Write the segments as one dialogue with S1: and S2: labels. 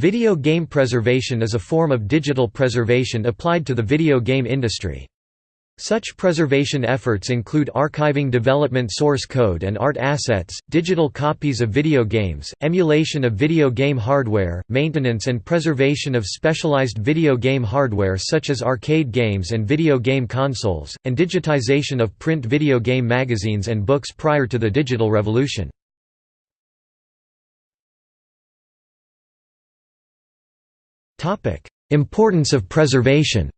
S1: Video game preservation is a form of digital preservation applied to the video game industry. Such preservation efforts include archiving development source code and art assets, digital copies of video games, emulation of video game hardware, maintenance and preservation of specialized video game hardware such as arcade games and video game consoles, and digitization of print video game magazines and books prior to the digital revolution. Importance of preservation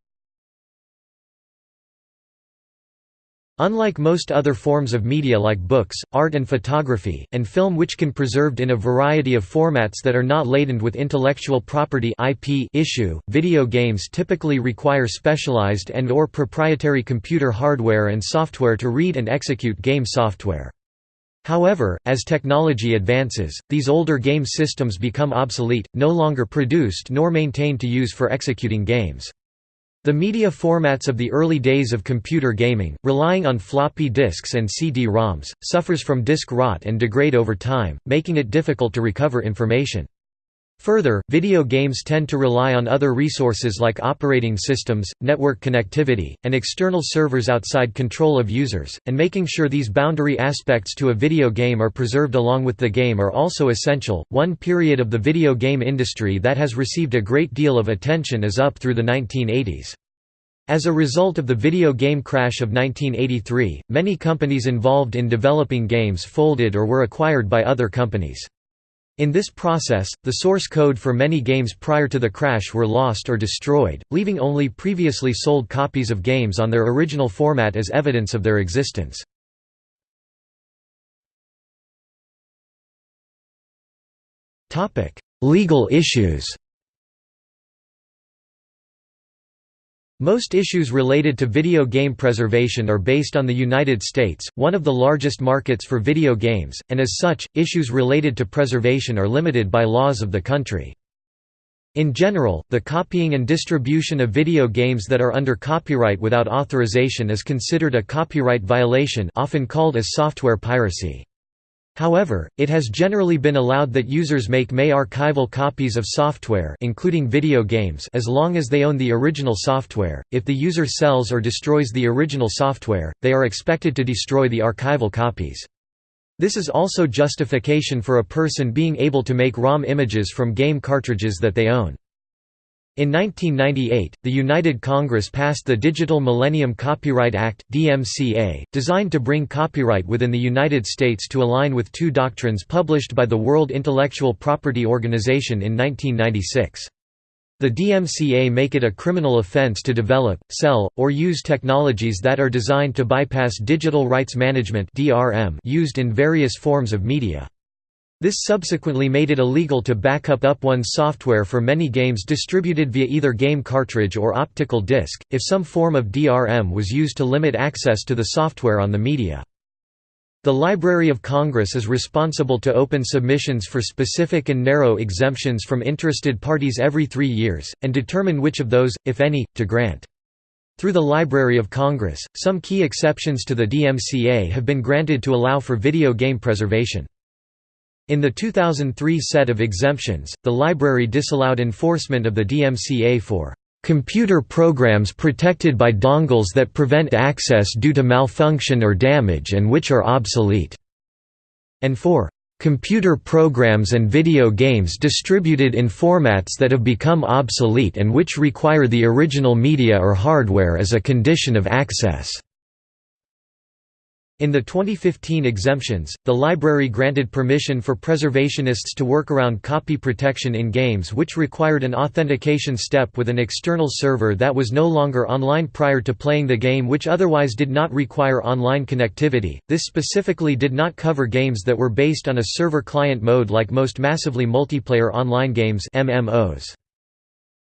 S1: Unlike most other forms of media like books, art and photography, and film which can preserved in a variety of formats that are not laden with intellectual property IP issue, video games typically require specialized and or proprietary computer hardware and software to read and execute game software. However, as technology advances, these older game systems become obsolete, no longer produced nor maintained to use for executing games. The media formats of the early days of computer gaming, relying on floppy disks and CD-ROMs, suffers from disk rot and degrade over time, making it difficult to recover information. Further, video games tend to rely on other resources like operating systems, network connectivity, and external servers outside control of users, and making sure these boundary aspects to a video game are preserved along with the game are also essential. One period of the video game industry that has received a great deal of attention is up through the 1980s. As a result of the video game crash of 1983, many companies involved in developing games folded or were acquired by other companies. In this process, the source code for many games prior to the crash were lost or destroyed, leaving only previously sold copies of games on their original format as evidence of their existence. Legal issues Most issues related to video game preservation are based on the United States, one of the largest markets for video games, and as such, issues related to preservation are limited by laws of the country. In general, the copying and distribution of video games that are under copyright without authorization is considered a copyright violation often called as software piracy. However, it has generally been allowed that users make may archival copies of software including video games as long as they own the original software. If the user sells or destroys the original software, they are expected to destroy the archival copies. This is also justification for a person being able to make ROM images from game cartridges that they own. In 1998, the United Congress passed the Digital Millennium Copyright Act (DMCA), designed to bring copyright within the United States to align with two doctrines published by the World Intellectual Property Organization in 1996. The DMCA make it a criminal offense to develop, sell, or use technologies that are designed to bypass digital rights management (DRM) used in various forms of media. This subsequently made it illegal to backup up one's software for many games distributed via either game cartridge or optical disc, if some form of DRM was used to limit access to the software on the media. The Library of Congress is responsible to open submissions for specific and narrow exemptions from interested parties every three years, and determine which of those, if any, to grant. Through the Library of Congress, some key exceptions to the DMCA have been granted to allow for video game preservation. In the 2003 set of exemptions, the library disallowed enforcement of the DMCA for computer programs protected by dongles that prevent access due to malfunction or damage and which are obsolete", and for computer programs and video games distributed in formats that have become obsolete and which require the original media or hardware as a condition of access. In the 2015 exemptions, the library granted permission for preservationists to work around copy protection in games which required an authentication step with an external server that was no longer online prior to playing the game which otherwise did not require online connectivity. This specifically did not cover games that were based on a server-client mode like most massively multiplayer online games MMOs.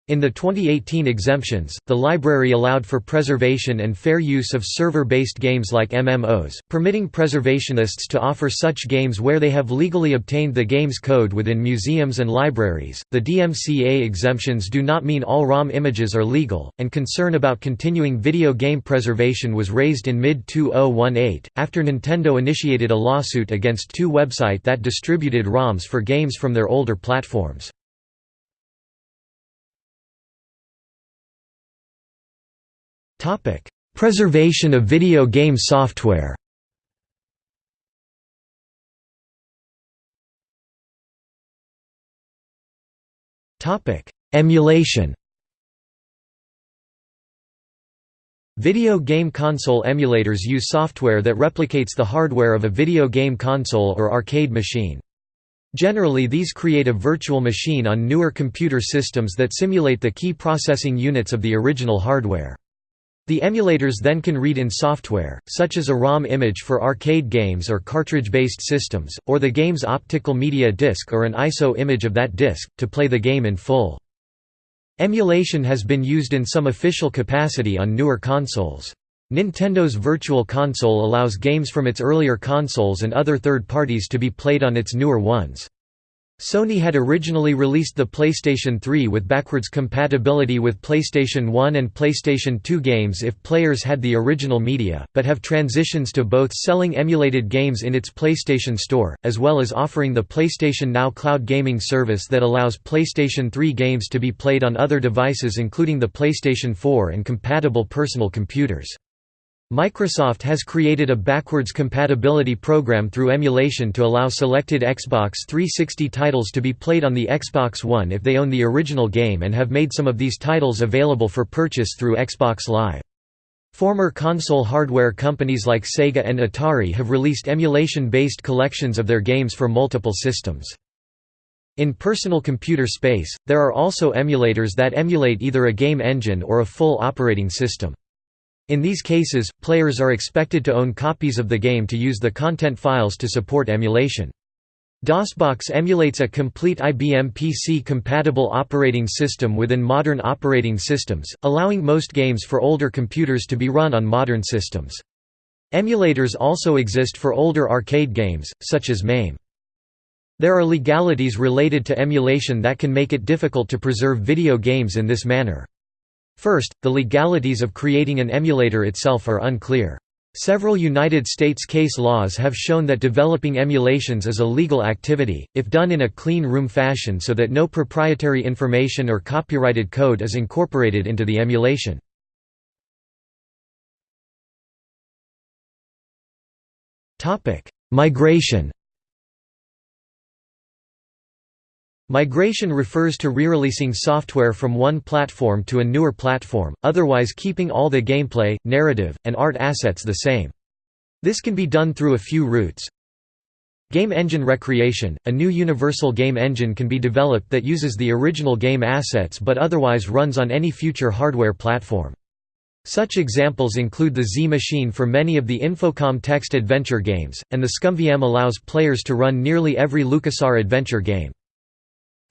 S1: In the 2018 exemptions, the library allowed for preservation and fair use of server-based games like MMOs, permitting preservationists to offer such games where they have legally obtained the game's code within museums and libraries. The DMCA exemptions do not mean all ROM images are legal, and concern about continuing video game preservation was raised in mid-2018, after Nintendo initiated a lawsuit against two websites that distributed ROMs for games from their older platforms. Preservation of video game software Topic: Emulation Video game console emulators use software that replicates the hardware of a video game console or arcade machine. Generally these create a virtual machine on newer computer systems that simulate the key processing units of the original hardware. The emulators then can read in software, such as a ROM image for arcade games or cartridge-based systems, or the game's optical media disc or an ISO image of that disc, to play the game in full. Emulation has been used in some official capacity on newer consoles. Nintendo's Virtual Console allows games from its earlier consoles and other third parties to be played on its newer ones. Sony had originally released the PlayStation 3 with backwards compatibility with PlayStation 1 and PlayStation 2 games if players had the original media, but have transitions to both selling emulated games in its PlayStation Store, as well as offering the PlayStation Now cloud gaming service that allows PlayStation 3 games to be played on other devices including the PlayStation 4 and compatible personal computers. Microsoft has created a backwards compatibility program through emulation to allow selected Xbox 360 titles to be played on the Xbox One if they own the original game and have made some of these titles available for purchase through Xbox Live. Former console hardware companies like Sega and Atari have released emulation-based collections of their games for multiple systems. In personal computer space, there are also emulators that emulate either a game engine or a full operating system. In these cases, players are expected to own copies of the game to use the content files to support emulation. DOSBox emulates a complete IBM PC-compatible operating system within modern operating systems, allowing most games for older computers to be run on modern systems. Emulators also exist for older arcade games, such as MAME. There are legalities related to emulation that can make it difficult to preserve video games in this manner. First, the legalities of creating an emulator itself are unclear. Several United States case laws have shown that developing emulations is a legal activity, if done in a clean room fashion so that no proprietary information or copyrighted code is incorporated into the emulation. Migration Migration refers to re-releasing software from one platform to a newer platform, otherwise keeping all the gameplay, narrative, and art assets the same. This can be done through a few routes. Game Engine Recreation – A new universal game engine can be developed that uses the original game assets but otherwise runs on any future hardware platform. Such examples include the Z Machine for many of the Infocom text adventure games, and the ScummVM allows players to run nearly every LucasArts adventure game.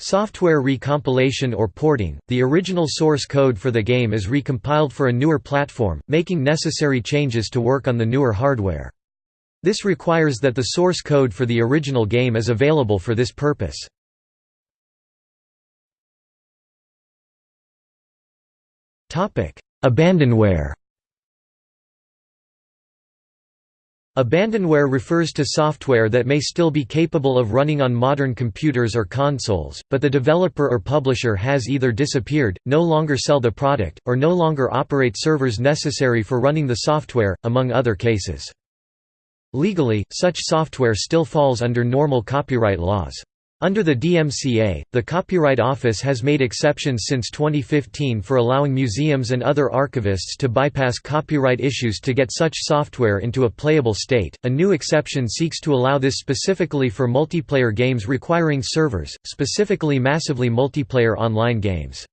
S1: Software recompilation or porting – The original source code for the game is recompiled for a newer platform, making necessary changes to work on the newer hardware. This requires that the source code for the original game is available for this purpose. Abandonware Abandonware refers to software that may still be capable of running on modern computers or consoles, but the developer or publisher has either disappeared, no longer sell the product, or no longer operate servers necessary for running the software, among other cases. Legally, such software still falls under normal copyright laws. Under the DMCA, the Copyright Office has made exceptions since 2015 for allowing museums and other archivists to bypass copyright issues to get such software into a playable state. A new exception seeks to allow this specifically for multiplayer games requiring servers, specifically massively multiplayer online games.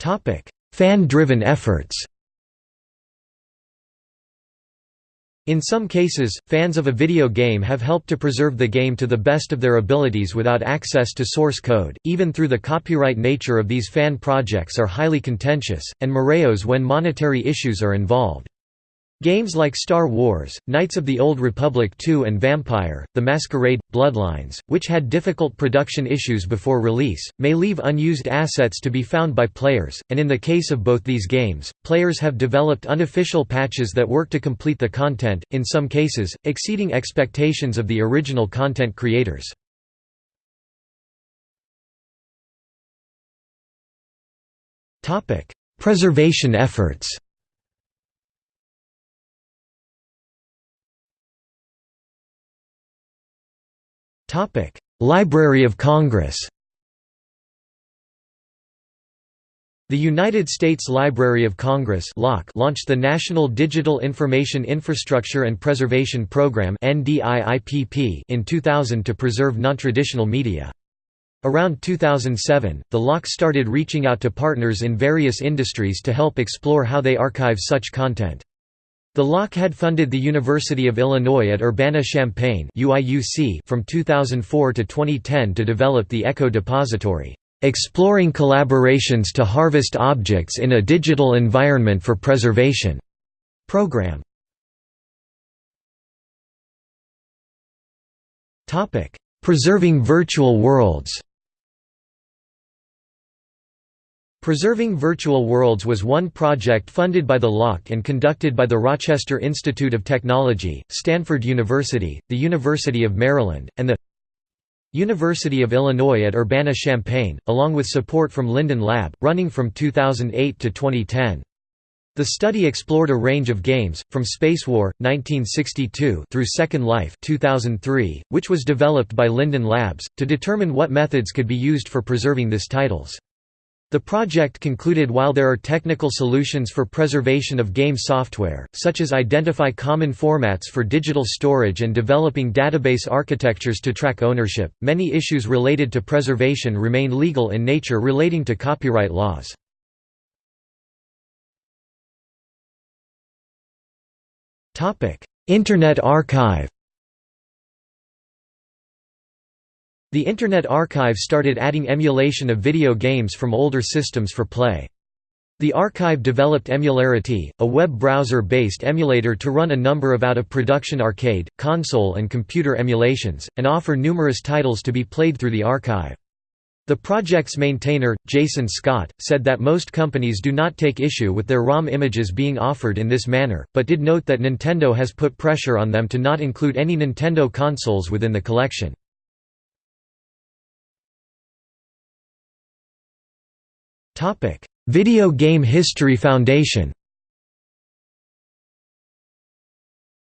S1: Topic: Fan-driven efforts In some cases, fans of a video game have helped to preserve the game to the best of their abilities without access to source code, even through the copyright nature of these fan projects are highly contentious, and moreos when monetary issues are involved. Games like Star Wars, Knights of the Old Republic 2 and Vampire, The Masquerade, Bloodlines, which had difficult production issues before release, may leave unused assets to be found by players, and in the case of both these games, players have developed unofficial patches that work to complete the content, in some cases, exceeding expectations of the original content creators. Preservation efforts Library of Congress The United States Library of Congress launched the National Digital Information Infrastructure and Preservation Program in 2000 to preserve nontraditional media. Around 2007, the LOC started reaching out to partners in various industries to help explore how they archive such content. The LOC had funded the University of Illinois at Urbana-Champaign from 2004 to 2010 to develop the ECHO Depository, "...exploring collaborations to harvest objects in a digital environment for preservation." program. Preserving virtual worlds Preserving Virtual Worlds was one project funded by the LOC and conducted by the Rochester Institute of Technology, Stanford University, the University of Maryland, and the University of Illinois at Urbana-Champaign, along with support from Linden Lab, running from 2008 to 2010. The study explored a range of games, from Space War, 1962 through Second Life 2003, which was developed by Linden Labs, to determine what methods could be used for preserving these titles. The project concluded while there are technical solutions for preservation of game software, such as identify common formats for digital storage and developing database architectures to track ownership, many issues related to preservation remain legal in nature relating to copyright laws. Internet Archive The Internet Archive started adding emulation of video games from older systems for play. The archive developed Emularity, a web browser-based emulator to run a number of out-of-production arcade, console and computer emulations, and offer numerous titles to be played through the archive. The project's maintainer, Jason Scott, said that most companies do not take issue with their ROM images being offered in this manner, but did note that Nintendo has put pressure on them to not include any Nintendo consoles within the collection. Topic: Video Game History Foundation.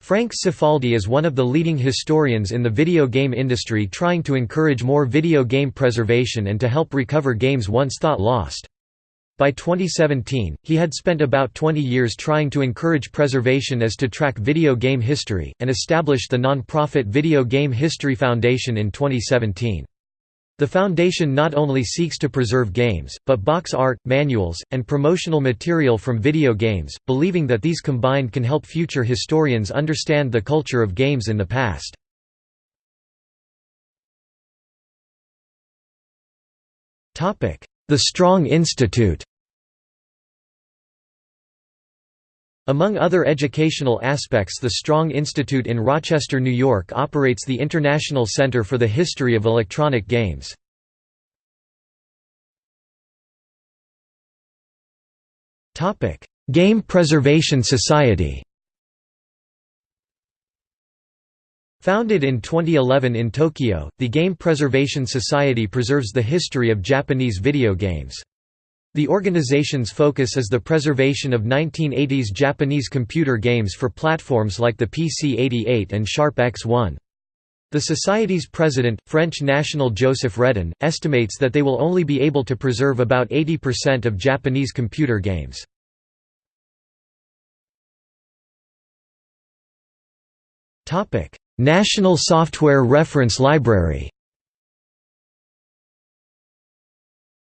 S1: Frank Cifaldi is one of the leading historians in the video game industry trying to encourage more video game preservation and to help recover games once thought lost. By 2017, he had spent about 20 years trying to encourage preservation as to track video game history, and established the non-profit Video Game History Foundation in 2017. The foundation not only seeks to preserve games, but box art, manuals, and promotional material from video games, believing that these combined can help future historians understand the culture of games in the past. The Strong Institute Among other educational aspects the Strong Institute in Rochester, New York operates the International Center for the History of Electronic Games. Game Preservation Society Founded in 2011 in Tokyo, the Game Preservation Society preserves the history of Japanese video games. The organization's focus is the preservation of 1980s Japanese computer games for platforms like the PC-88 and Sharp X1. The Society's president, French national Joseph Redon, estimates that they will only be able to preserve about 80% of Japanese computer games. National Software Reference Library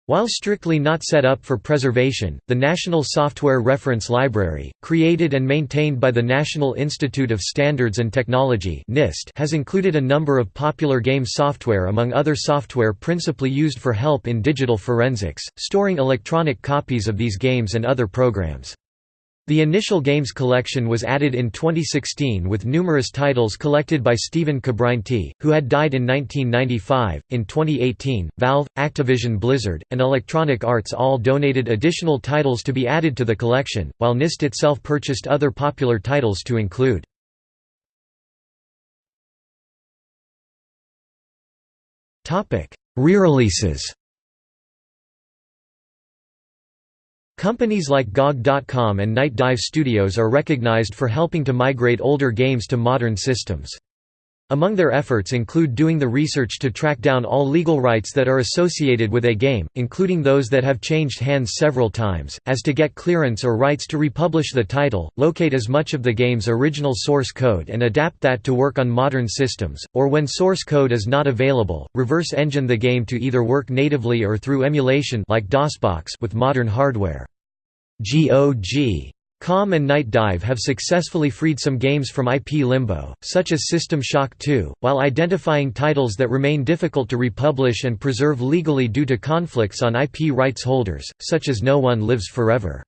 S1: While strictly not set up for preservation, the National Software Reference Library, created and maintained by the National Institute of Standards and Technology (NIST), has included a number of popular game software among other software principally used for help in digital forensics, storing electronic copies of these games and other programs. The initial games collection was added in 2016 with numerous titles collected by Stephen Cabrinety, who had died in 1995. In 2018, Valve, Activision Blizzard, and Electronic Arts all donated additional titles to be added to the collection, while NIST itself purchased other popular titles to include. Re-releases Companies like GOG.com and Night Dive Studios are recognized for helping to migrate older games to modern systems. Among their efforts include doing the research to track down all legal rights that are associated with a game, including those that have changed hands several times, as to get clearance or rights to republish the title, locate as much of the game's original source code and adapt that to work on modern systems, or when source code is not available, reverse engine the game to either work natively or through emulation like DOSBox with modern hardware. GOG Com and Night Dive have successfully freed some games from IP limbo, such as System Shock 2, while identifying titles that remain difficult to republish and preserve legally due to conflicts on IP rights holders, such as No One Lives Forever.